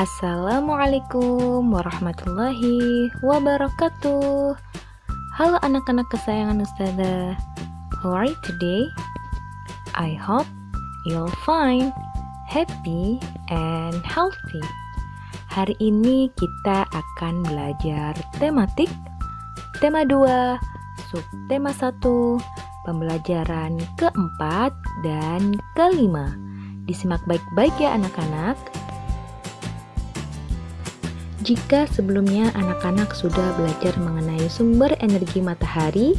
Assalamualaikum warahmatullahi wabarakatuh. Halo anak-anak kesayangan Ustazah. How are you today? I hope you'll fine, happy, and healthy. Hari ini kita akan belajar tematik. Tema 2, subtema 1, pembelajaran keempat dan kelima. Disimak baik-baik ya anak-anak. Jika sebelumnya anak-anak sudah belajar mengenai sumber energi matahari,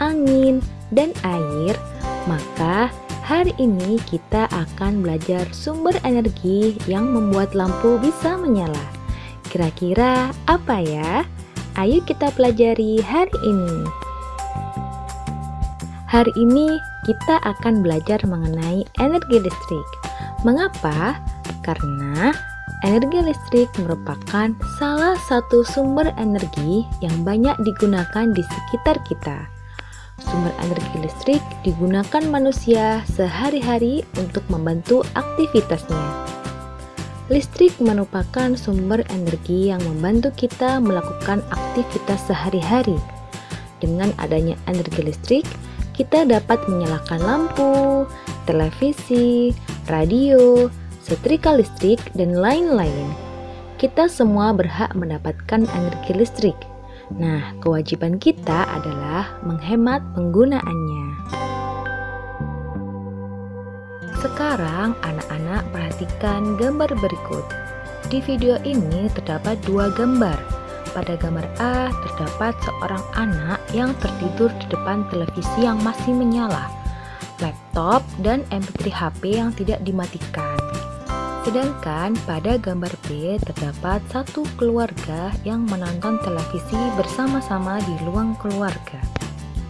angin, dan air, maka hari ini kita akan belajar sumber energi yang membuat lampu bisa menyala. Kira-kira apa ya? Ayo kita pelajari hari ini. Hari ini kita akan belajar mengenai energi listrik. Mengapa? Karena energi listrik merupakan salah satu sumber energi yang banyak digunakan di sekitar kita. Sumber energi listrik digunakan manusia sehari-hari untuk membantu aktivitasnya. Listrik merupakan sumber energi yang membantu kita melakukan aktivitas sehari-hari. Dengan adanya energi listrik, kita dapat menyalakan lampu, televisi, radio, setrika listrik, dan lain-lain. Kita semua berhak mendapatkan energi listrik. Nah, kewajiban kita adalah menghemat penggunaannya. Sekarang, anak-anak perhatikan gambar berikut. Di video ini terdapat dua gambar pada gambar A terdapat seorang anak yang tertidur di depan televisi yang masih menyala, laptop, dan MP3 HP yang tidak dimatikan. Sedangkan pada gambar B terdapat satu keluarga yang menonton televisi bersama-sama di ruang keluarga.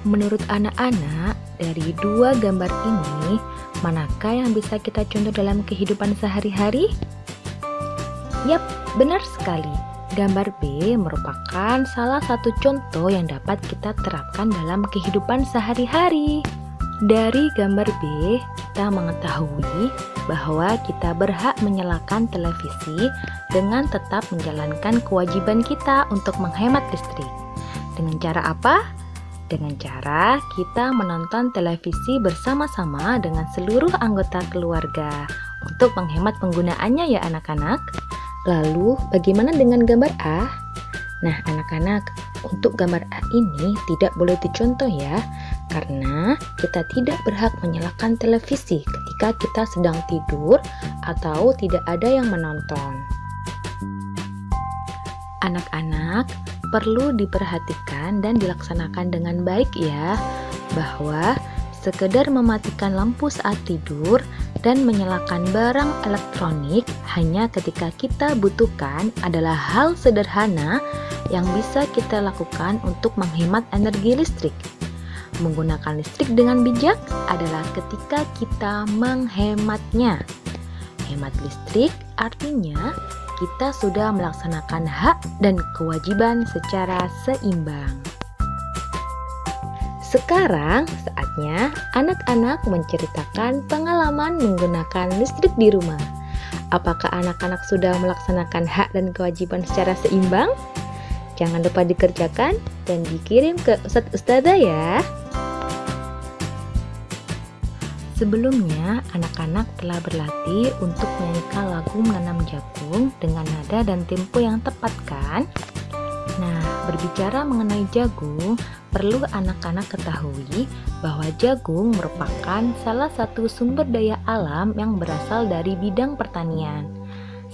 Menurut anak-anak, dari dua gambar ini, manakah yang bisa kita contoh dalam kehidupan sehari-hari? Yap, benar sekali. Gambar B merupakan salah satu contoh yang dapat kita terapkan dalam kehidupan sehari-hari. Dari gambar B, kita mengetahui bahwa kita berhak menyalakan televisi dengan tetap menjalankan kewajiban kita untuk menghemat listrik. Dengan cara apa? Dengan cara kita menonton televisi bersama-sama dengan seluruh anggota keluarga untuk menghemat penggunaannya ya anak-anak. Lalu, bagaimana dengan gambar A? Nah, anak-anak, untuk gambar A ini tidak boleh dicontoh ya, karena kita tidak berhak menyalakan televisi ketika kita sedang tidur atau tidak ada yang menonton. Anak-anak, perlu diperhatikan dan dilaksanakan dengan baik ya, bahwa sekedar mematikan lampu saat tidur dan menyalakan barang elektronik hanya ketika kita butuhkan adalah hal sederhana yang bisa kita lakukan untuk menghemat energi listrik. Menggunakan listrik dengan bijak adalah ketika kita menghematnya. Hemat listrik artinya kita sudah melaksanakan hak dan kewajiban secara seimbang. Sekarang saatnya anak-anak menceritakan pengalaman menggunakan listrik di rumah. Apakah anak-anak sudah melaksanakan hak dan kewajiban secara seimbang? Jangan lupa dikerjakan dan dikirim ke Ustadz Ustazah ya. Sebelumnya, anak-anak telah berlatih untuk menyanyikan lagu menanam jagung dengan nada dan tempo yang tepat kan? Nah, berbicara mengenai jagung, perlu anak-anak ketahui bahwa jagung merupakan salah satu sumber daya alam yang berasal dari bidang pertanian.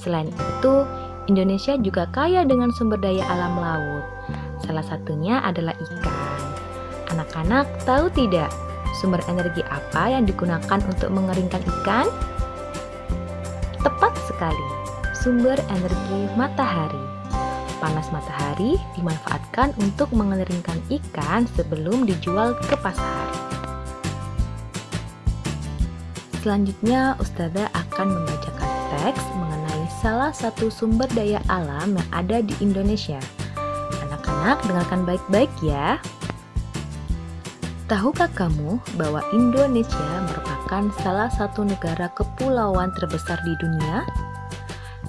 Selain itu, Indonesia juga kaya dengan sumber daya alam laut. Salah satunya adalah ikan. Anak-anak tahu tidak sumber energi apa yang digunakan untuk mengeringkan ikan? Tepat sekali, sumber energi matahari panas matahari dimanfaatkan untuk mengeringkan ikan sebelum dijual ke pasar. Selanjutnya, Ustazah akan membacakan teks mengenai salah satu sumber daya alam yang ada di Indonesia. Anak-anak, dengarkan baik-baik ya. Tahukah kamu bahwa Indonesia merupakan salah satu negara kepulauan terbesar di dunia?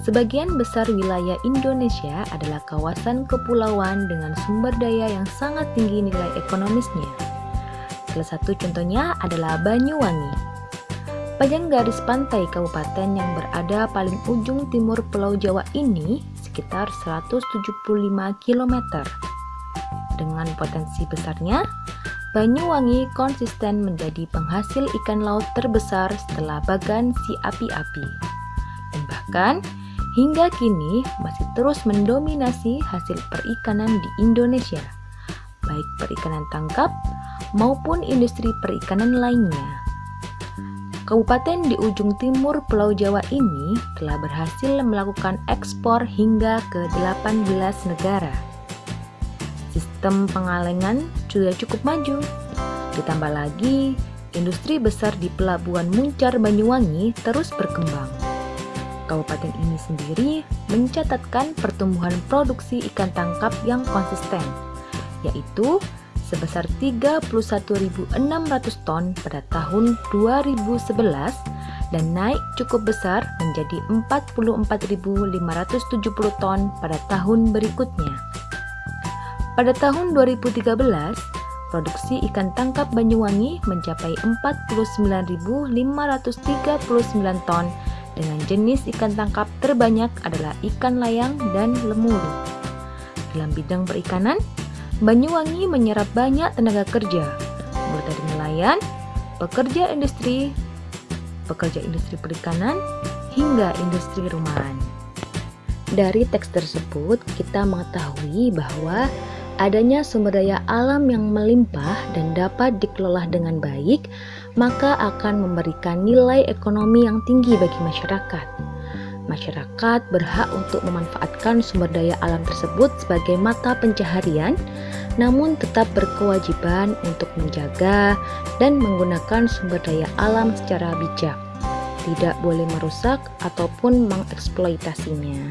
Sebagian besar wilayah Indonesia adalah kawasan kepulauan dengan sumber daya yang sangat tinggi nilai ekonomisnya. Salah satu contohnya adalah Banyuwangi. Panjang garis pantai kabupaten yang berada paling ujung timur Pulau Jawa ini sekitar 175 km. Dengan potensi besarnya, Banyuwangi konsisten menjadi penghasil ikan laut terbesar setelah Bagan si api-api. Dan bahkan, hingga kini masih terus mendominasi hasil perikanan di Indonesia, baik perikanan tangkap maupun industri perikanan lainnya. Kabupaten di ujung timur Pulau Jawa ini telah berhasil melakukan ekspor hingga ke 18 negara. Sistem pengalengan sudah cukup maju. Ditambah lagi, industri besar di Pelabuhan Muncar Banyuwangi terus berkembang Kabupaten ini sendiri mencatatkan pertumbuhan produksi ikan tangkap yang konsisten, yaitu sebesar 31.600 ton pada tahun 2011 dan naik cukup besar menjadi 44.570 ton pada tahun berikutnya. Pada tahun 2013, produksi ikan tangkap Banyuwangi mencapai 49.539 ton dengan jenis ikan tangkap terbanyak adalah ikan layang dan lemuru. Dalam bidang perikanan, Banyuwangi menyerap banyak tenaga kerja, mulai dari nelayan, pekerja industri, pekerja industri perikanan, hingga industri rumahan. Dari teks tersebut, kita mengetahui bahwa adanya sumber daya alam yang melimpah dan dapat dikelola dengan baik, maka akan memberikan nilai ekonomi yang tinggi bagi masyarakat. Masyarakat berhak untuk memanfaatkan sumber daya alam tersebut sebagai mata pencaharian, namun tetap berkewajiban untuk menjaga dan menggunakan sumber daya alam secara bijak, tidak boleh merusak ataupun mengeksploitasinya.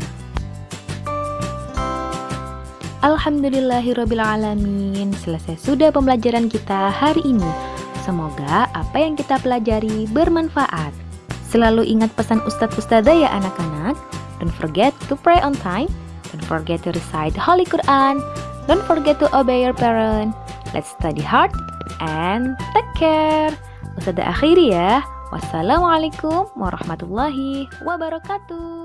Alhamdulillahirrabbilalamin Selesai sudah pembelajaran kita hari ini Semoga apa yang kita pelajari bermanfaat Selalu ingat pesan Ustadz Ustadzah ya anak-anak. Don't forget to pray on time. Don't forget to recite Holy Quran. Don't forget to obey your parent. Let's study hard and take care. Ustadzah akhiri ya. Wassalamualaikum warahmatullahi wabarakatuh